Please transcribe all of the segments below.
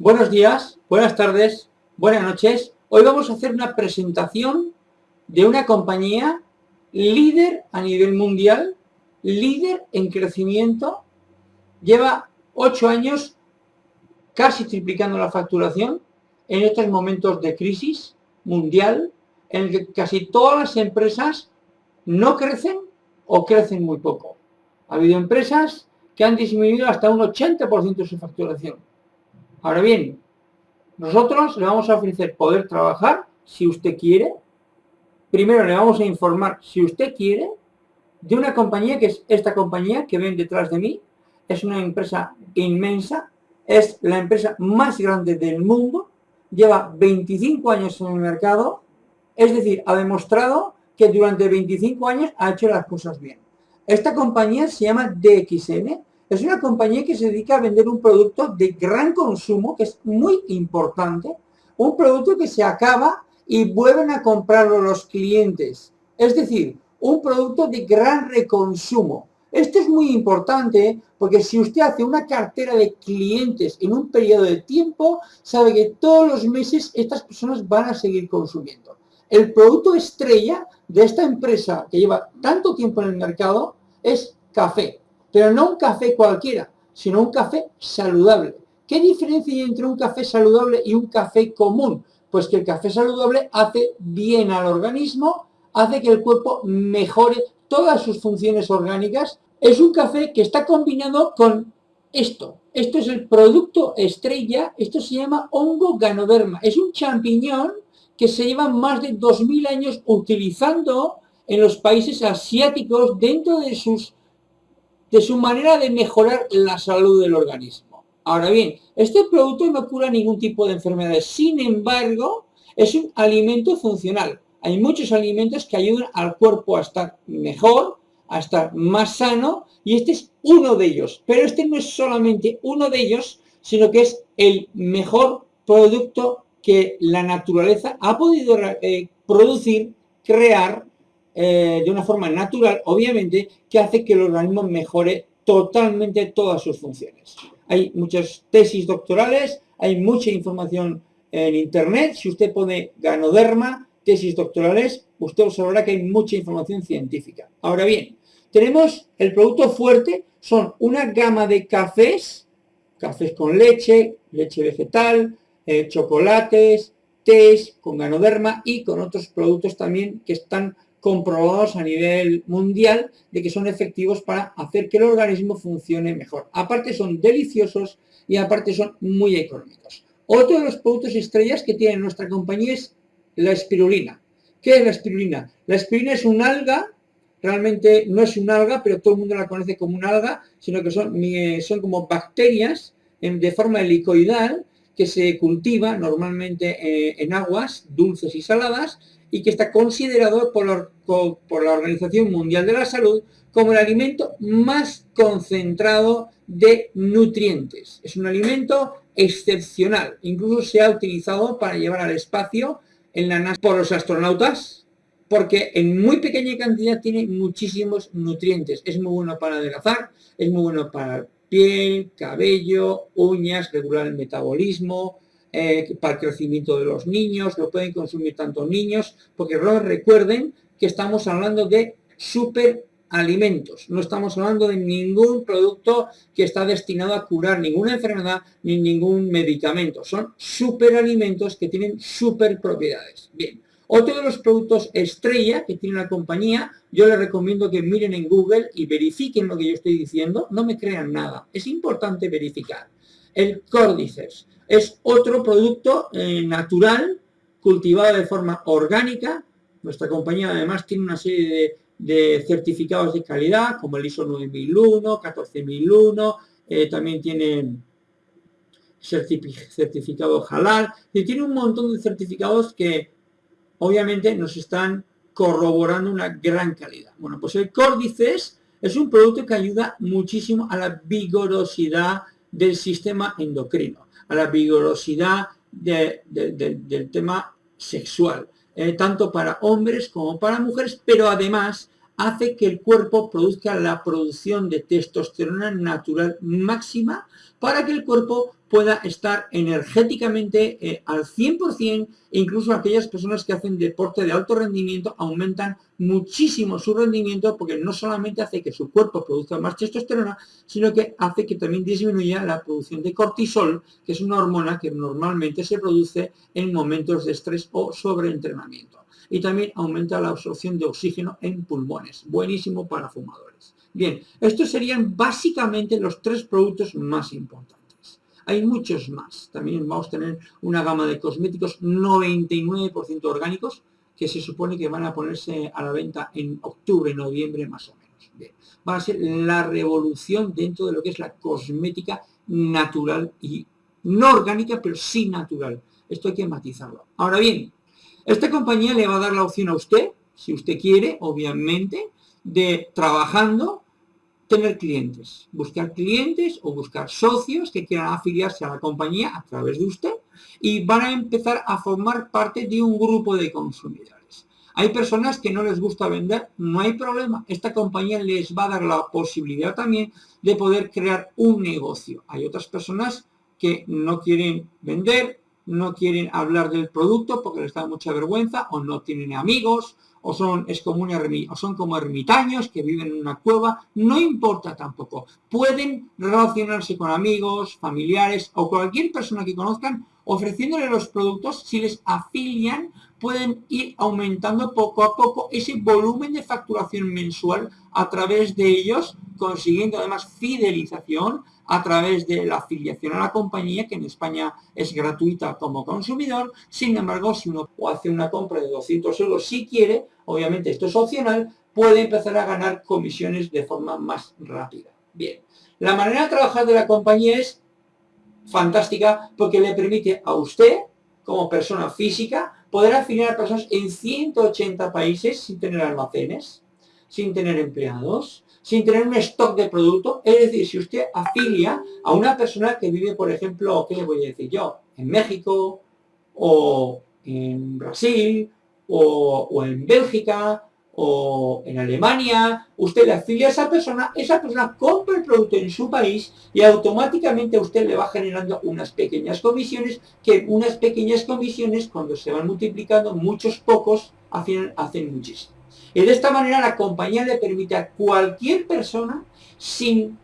Buenos días, buenas tardes, buenas noches. Hoy vamos a hacer una presentación de una compañía líder a nivel mundial, líder en crecimiento, lleva ocho años casi triplicando la facturación en estos momentos de crisis mundial en el que casi todas las empresas no crecen o crecen muy poco. Ha habido empresas que han disminuido hasta un 80% de su facturación. Ahora bien, nosotros le vamos a ofrecer poder trabajar si usted quiere. Primero le vamos a informar si usted quiere de una compañía que es esta compañía que ven detrás de mí. Es una empresa inmensa, es la empresa más grande del mundo, lleva 25 años en el mercado, es decir, ha demostrado que durante 25 años ha hecho las cosas bien. Esta compañía se llama DXN, es una compañía que se dedica a vender un producto de gran consumo, que es muy importante, un producto que se acaba y vuelven a comprarlo los clientes. Es decir, un producto de gran reconsumo. Esto es muy importante porque si usted hace una cartera de clientes en un periodo de tiempo, sabe que todos los meses estas personas van a seguir consumiendo. El producto estrella de esta empresa que lleva tanto tiempo en el mercado es café. Pero no un café cualquiera, sino un café saludable. ¿Qué diferencia hay entre un café saludable y un café común? Pues que el café saludable hace bien al organismo, hace que el cuerpo mejore todas sus funciones orgánicas. Es un café que está combinado con esto. Esto es el producto estrella, esto se llama hongo ganoderma. Es un champiñón que se lleva más de 2.000 años utilizando en los países asiáticos dentro de sus de su manera de mejorar la salud del organismo. Ahora bien, este producto no cura ningún tipo de enfermedades, sin embargo, es un alimento funcional. Hay muchos alimentos que ayudan al cuerpo a estar mejor, a estar más sano, y este es uno de ellos. Pero este no es solamente uno de ellos, sino que es el mejor producto que la naturaleza ha podido eh, producir, crear eh, de una forma natural, obviamente, que hace que el organismo mejore totalmente todas sus funciones. Hay muchas tesis doctorales, hay mucha información en internet. Si usted pone ganoderma, tesis doctorales, usted observará que hay mucha información científica. Ahora bien, tenemos el producto fuerte, son una gama de cafés, cafés con leche, leche vegetal, eh, chocolates, tés con ganoderma y con otros productos también que están comprobados a nivel mundial de que son efectivos para hacer que el organismo funcione mejor. Aparte son deliciosos y aparte son muy económicos. Otro de los productos estrellas que tiene nuestra compañía es la espirulina. ¿Qué es la espirulina? La espirulina es un alga, realmente no es un alga, pero todo el mundo la conoce como un alga, sino que son, son como bacterias de forma helicoidal que se cultiva normalmente eh, en aguas dulces y saladas y que está considerado por la, Organización Mundial de la Salud como el alimento más concentrado de nutrientes. Es un alimento excepcional. Incluso se ha utilizado para llevar al espacio en la NASA por los astronautas, porque en muy pequeña cantidad tiene muchísimos nutrientes. Es muy bueno para adelgazar, es muy bueno para piel, cabello, uñas, regular el metabolismo, eh, para el crecimiento de los niños, lo pueden consumir tanto niños, porque recuerden que estamos hablando de superalimentos, no estamos hablando de ningún producto que está destinado a curar ninguna enfermedad ni ningún medicamento, son superalimentos que tienen super propiedades. Bien, otro de los productos estrella que tiene la compañía, yo les recomiendo que miren en Google y verifiquen lo que yo estoy diciendo, no me crean nada, es importante verificar. El Cordyceps es otro producto eh, natural, cultivado de forma orgánica. Nuestra compañía además tiene una serie de, certificados de calidad, como el ISO 9001, 14001, eh, también tiene certificado halal, y tiene un montón de certificados que obviamente nos están corroborando una gran calidad. Bueno, pues el Cordyceps es un producto que ayuda muchísimo a la vigorosidad del sistema endocrino a la vigorosidad del tema sexual, eh, tanto para hombres como para mujeres, pero además hace que el cuerpo produzca la producción de testosterona natural máxima para que el cuerpo pueda estar energéticamente eh, al 100% e incluso aquellas personas que hacen deporte de alto rendimiento aumentan muchísimo su rendimiento porque no solamente hace que su cuerpo produzca más testosterona, sino que hace que también disminuya la producción de cortisol, que es una hormona que normalmente se produce en momentos de estrés o sobreentrenamiento. Y también aumenta la absorción de oxígeno en pulmones, buenísimo para fumadores. Bien, estos serían básicamente los tres productos más importantes. Hay muchos más. También vamos a tener una gama de cosméticos 99% orgánicos que se supone que van a ponerse a la venta en octubre, noviembre más o menos. Va a ser la revolución dentro de lo que es la cosmética natural y no orgánica, pero sí natural. Esto hay que matizarlo. Ahora bien, esta compañía le va a dar la opción a usted, si usted quiere, obviamente, de trabajando tener clientes, buscar clientes o buscar socios que quieran afiliarse a la compañía a través de usted y van a empezar a formar parte de un grupo de consumidores. Hay personas que no les gusta vender, no hay problema. Esta compañía les va a dar la posibilidad también de poder crear un negocio. Hay otras personas que no quieren vender, no quieren hablar del producto porque les da mucha vergüenza o no tienen amigos o son, es como o son como ermitaños que viven en una cueva, no importa tampoco. Pueden relacionarse con amigos, familiares o cualquier persona que conozcan ofreciéndole los productos, si les afilian, pueden ir aumentando poco a poco ese volumen de facturación mensual a través de ellos, consiguiendo además fidelización a través de la afiliación a la compañía, que en España es gratuita como consumidor. Sin embargo, si uno hace una compra de 200 euros, si quiere, obviamente esto es opcional, puede empezar a ganar comisiones de forma más rápida. Bien, la manera de trabajar de la compañía es fantástica porque le permite a usted, como persona física, poder afiliar a personas en 180 países sin tener almacenes, sin tener empleados, sin tener un stock de producto. Es decir, si usted afilia a una persona que vive, por ejemplo, ¿qué le voy a decir yo? En México, o en Brasil, o, o en Bélgica, o en Alemania, usted le afilia a esa persona, esa persona compra el producto en su país y automáticamente usted le va generando unas pequeñas comisiones, que unas pequeñas comisiones cuando se van multiplicando, muchos pocos, hacen, hacen muchísimo. Y de esta manera la compañía le permite a cualquier persona, sin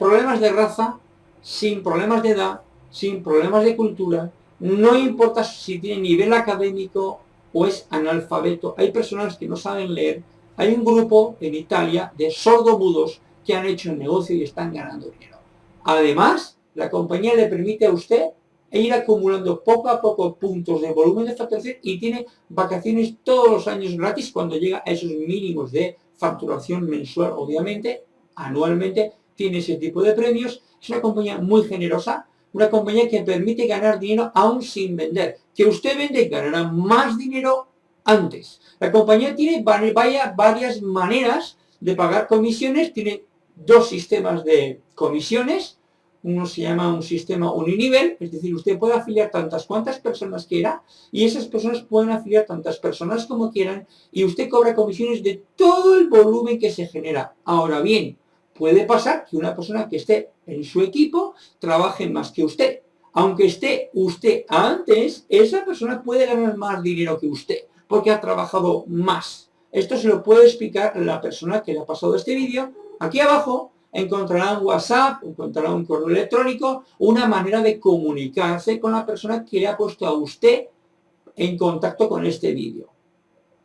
problemas de raza, sin problemas de edad, sin problemas de cultura, no importa si tiene nivel académico o es analfabeto. Hay personas que no saben leer. Hay un grupo en Italia de sordomudos que han hecho el negocio y están ganando dinero. Además, la compañía le permite a usted ir acumulando poco a poco puntos de volumen de facturación y tiene vacaciones todos los años gratis cuando llega a esos mínimos de facturación mensual, obviamente, anualmente, tiene ese tipo de premios. Es una compañía muy generosa, una compañía que permite ganar dinero aún sin vender. Que usted vende ganará más dinero antes. La compañía tiene varias maneras de pagar comisiones, tiene dos sistemas de comisiones, uno se llama un sistema uninivel, es decir, usted puede afiliar tantas cuantas personas quiera y esas personas pueden afiliar tantas personas como quieran y usted cobra comisiones de todo el volumen que se genera. Ahora bien, puede pasar que una persona que esté en su equipo trabaje más que usted. Aunque esté usted antes, esa persona puede ganar más dinero que usted, porque ha trabajado más. Esto se lo puede explicar la persona que le ha pasado este vídeo. Aquí abajo encontrará un WhatsApp, encontrará un correo electrónico, una manera de comunicarse con la persona que le ha puesto a usted en contacto con este vídeo.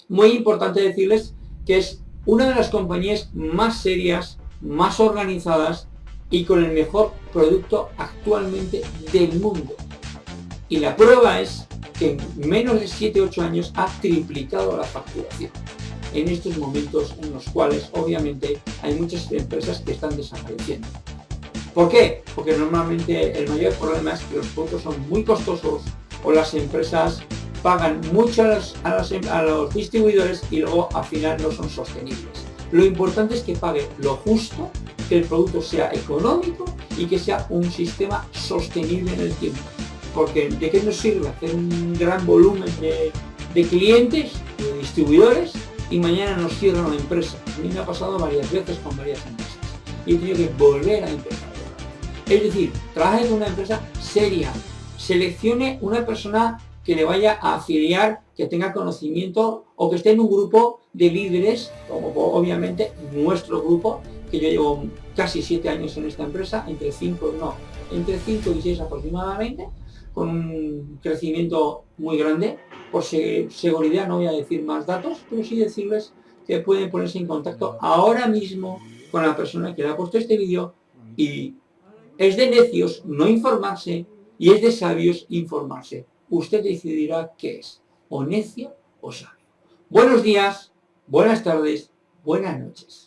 Muy importante decirles que es una de las compañías más serias más organizadas y con el mejor producto actualmente del mundo. Y la prueba es que en menos de 7-8 años ha triplicado la facturación. En estos momentos en los cuales obviamente hay muchas empresas que están desapareciendo. ¿Por qué? Porque normalmente el mayor problema es que los productos son muy costosos o las empresas pagan mucho a los, a los distribuidores y luego al final no son sostenibles. Lo importante es que pague lo justo, que el producto sea económico y que sea un sistema sostenible en el tiempo. Porque ¿de qué nos sirve hacer un gran volumen de, clientes, de distribuidores, y mañana nos cierran la empresa. A mí me ha pasado varias veces con varias empresas. Y he tenido que volver a empezar. Es decir, trabaje con una empresa seria. Seleccione una persona que le vaya a afiliar, que tenga conocimiento o que esté en un grupo de líderes, como obviamente nuestro grupo, que yo llevo casi siete años en esta empresa, entre cinco, no, entre 5 y 6 aproximadamente, con un crecimiento muy grande. Por seguridad no voy a decir más datos, pero sí decirles que pueden ponerse en contacto ahora mismo con la persona que le ha puesto este vídeo y es de necios no informarse y es de sabios informarse. Usted decidirá qué es, o necio o sabio. Buenos días, buenas tardes, buenas noches.